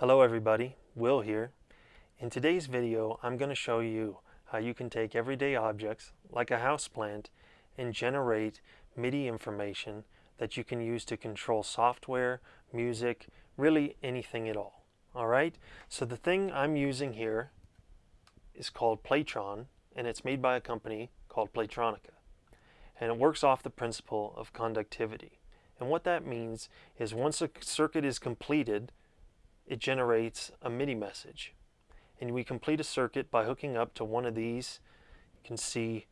Hello everybody, Will here. In today's video I'm going to show you how you can take everyday objects like a houseplant and generate MIDI information that you can use to control software, music, really anything at all. Alright, so the thing I'm using here is called Playtron and it's made by a company called Playtronica. And it works off the principle of conductivity. And what that means is once a circuit is completed, it generates a MIDI message. And we complete a circuit by hooking up to one of these. You can see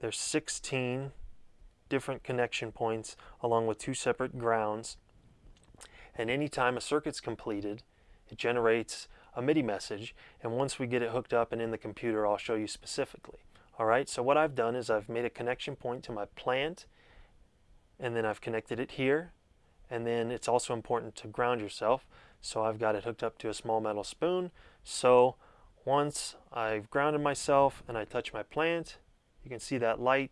there's 16 different connection points along with two separate grounds. And anytime a circuit's completed, it generates a MIDI message. And once we get it hooked up and in the computer, I'll show you specifically. All right, so what I've done is I've made a connection point to my plant and then I've connected it here and then it's also important to ground yourself so I've got it hooked up to a small metal spoon so once I've grounded myself and I touch my plant you can see that light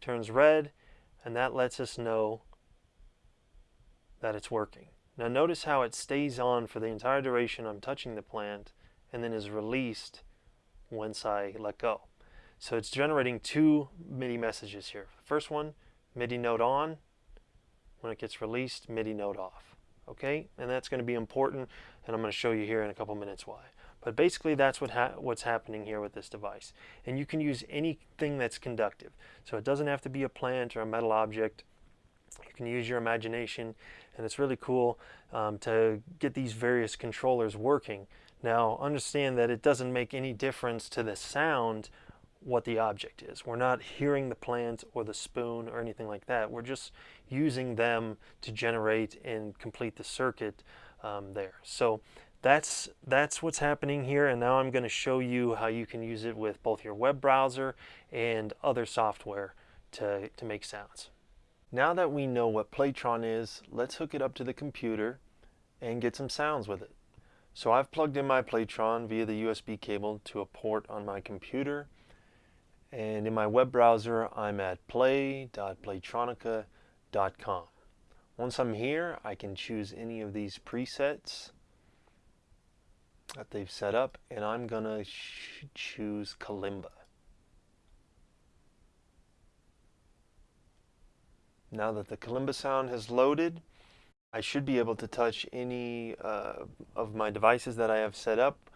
turns red and that lets us know that it's working. Now notice how it stays on for the entire duration I'm touching the plant and then is released once I let go. So it's generating two MIDI messages here. First one, MIDI note on. When it gets released, MIDI note off. Okay, and that's going to be important, and I'm going to show you here in a couple minutes why. But basically that's what ha what's happening here with this device. And you can use anything that's conductive. So it doesn't have to be a plant or a metal object. You can use your imagination and it's really cool um, to get these various controllers working. Now understand that it doesn't make any difference to the sound what the object is. We're not hearing the plant or the spoon or anything like that. We're just using them to generate and complete the circuit um, there. So that's that's what's happening here and now I'm going to show you how you can use it with both your web browser and other software to, to make sounds. Now that we know what Playtron is, let's hook it up to the computer and get some sounds with it. So I've plugged in my Playtron via the USB cable to a port on my computer and in my web browser I'm at play.playtronica.com. Once I'm here I can choose any of these presets that they've set up and I'm gonna choose Kalimba. Now that the Kalimba sound has loaded, I should be able to touch any uh, of my devices that I have set up.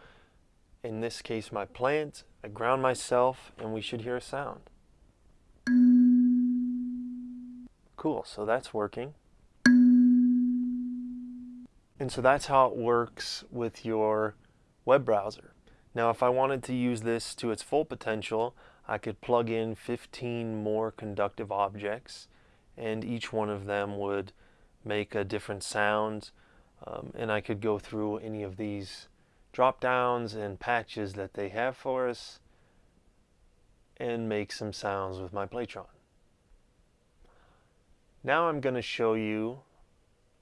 In this case, my plant. I ground myself and we should hear a sound. Cool, so that's working. And so that's how it works with your web browser. Now if I wanted to use this to its full potential, I could plug in 15 more conductive objects and each one of them would make a different sound um, and I could go through any of these drop downs and patches that they have for us and make some sounds with my Playtron. Now I'm going to show you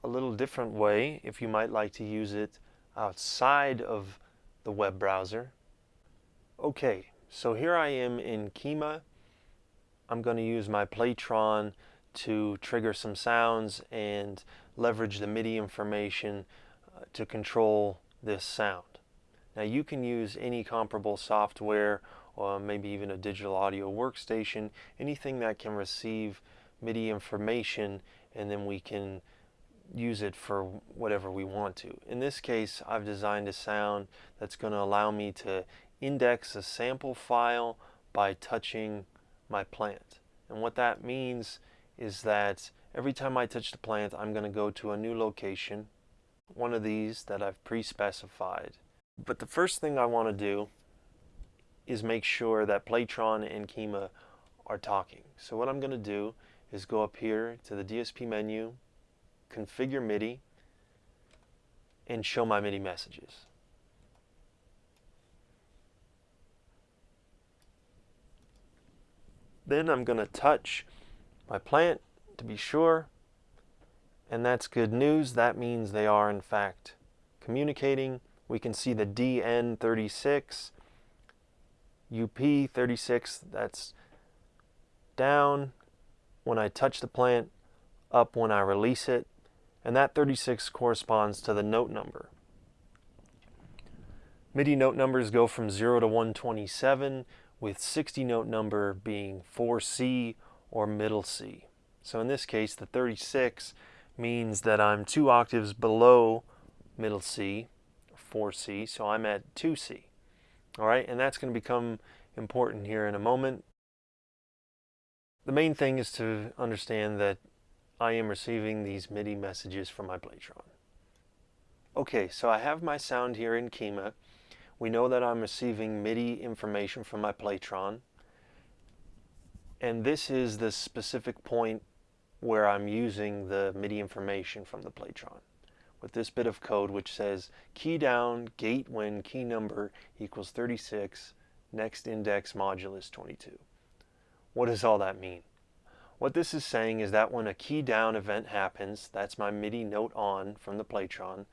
a little different way if you might like to use it outside of the web browser. Okay, so here I am in Kyma. I'm going to use my Playtron to trigger some sounds and leverage the MIDI information uh, to control this sound. Now you can use any comparable software or maybe even a digital audio workstation, anything that can receive MIDI information and then we can use it for whatever we want to. In this case, I've designed a sound that's going to allow me to index a sample file by touching my plant. And what that means is that every time I touch the plant, I'm going to go to a new location, one of these that I've pre-specified. But the first thing I want to do is make sure that Playtron and Kyma are talking. So what I'm going to do is go up here to the DSP menu, configure MIDI, and show my MIDI messages. Then I'm going to touch my plant to be sure, and that's good news. That means they are in fact communicating. We can see the DN36, UP36, that's down when I touch the plant, up when I release it, and that 36 corresponds to the note number. MIDI note numbers go from 0 to 127, with 60 note number being 4C or middle C. So in this case, the 36 means that I'm two octaves below middle C, 4C, so I'm at 2C. All right, and that's going to become important here in a moment. The main thing is to understand that I am receiving these MIDI messages from my Playtron. Okay, so I have my sound here in Kyma. We know that I'm receiving MIDI information from my Playtron. And this is the specific point where I'm using the MIDI information from the Playtron with this bit of code which says key down gate when key number equals 36 next index modulus 22. What does all that mean? What this is saying is that when a key down event happens, that's my MIDI note on from the Playtron,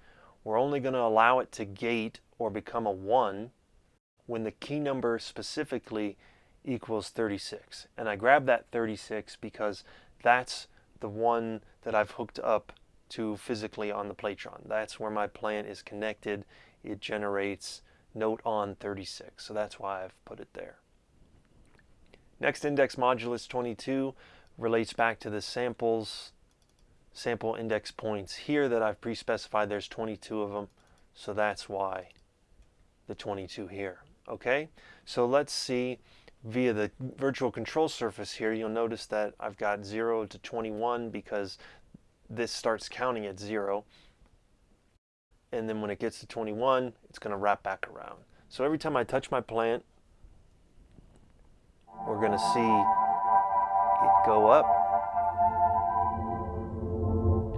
we're only going to allow it to gate or become a 1 when the key number specifically equals 36. And I grab that 36 because that's the one that I've hooked up to physically on the Playtron. That's where my plant is connected. It generates note on 36. So that's why I've put it there. Next index modulus 22 relates back to the samples, sample index points here that I've pre-specified. There's 22 of them, so that's why the 22 here. Okay, so let's see via the virtual control surface here, you'll notice that I've got 0 to 21 because this starts counting at 0. And then when it gets to 21, it's going to wrap back around. So every time I touch my plant, we're going to see it go up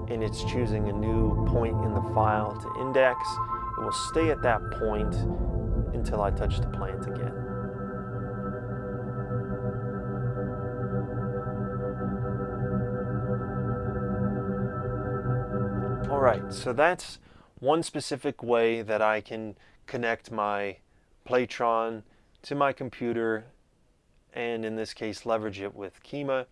and it's choosing a new point in the file to index. It will stay at that point until I touch the plant again. All right, so that's one specific way that I can connect my Playtron to my computer and in this case leverage it with Kyma.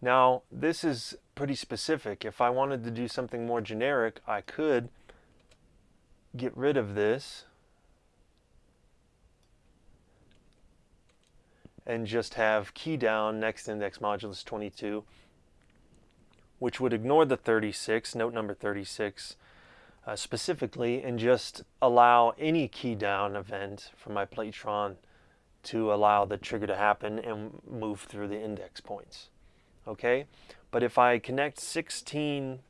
Now this is pretty specific. If I wanted to do something more generic, I could get rid of this and just have key down next index modulus 22 which would ignore the 36, note number 36 uh, specifically, and just allow any key down event from my Playtron to allow the trigger to happen and move through the index points. Okay, but if I connect 16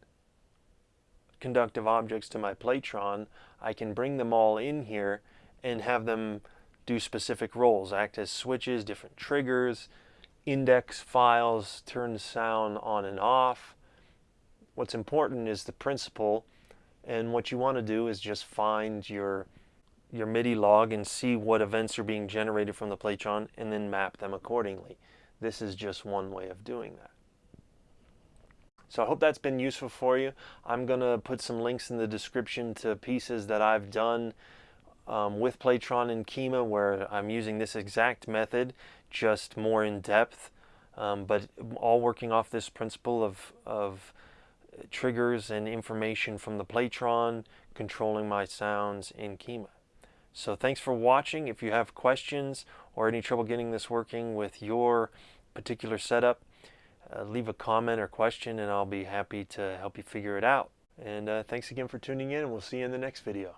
conductive objects to my Playtron, I can bring them all in here and have them do specific roles, act as switches, different triggers, index files, turn sound on and off. What's important is the principle and what you want to do is just find your your MIDI log and see what events are being generated from the Playtron and then map them accordingly. This is just one way of doing that. So I hope that's been useful for you. I'm going to put some links in the description to pieces that I've done um, with Playtron and Kyma where I'm using this exact method, just more in depth, um, but all working off this principle of, of triggers and information from the Playtron, controlling my sounds in Kyma. So thanks for watching. If you have questions or any trouble getting this working with your particular setup, uh, leave a comment or question and I'll be happy to help you figure it out. And uh, thanks again for tuning in and we'll see you in the next video.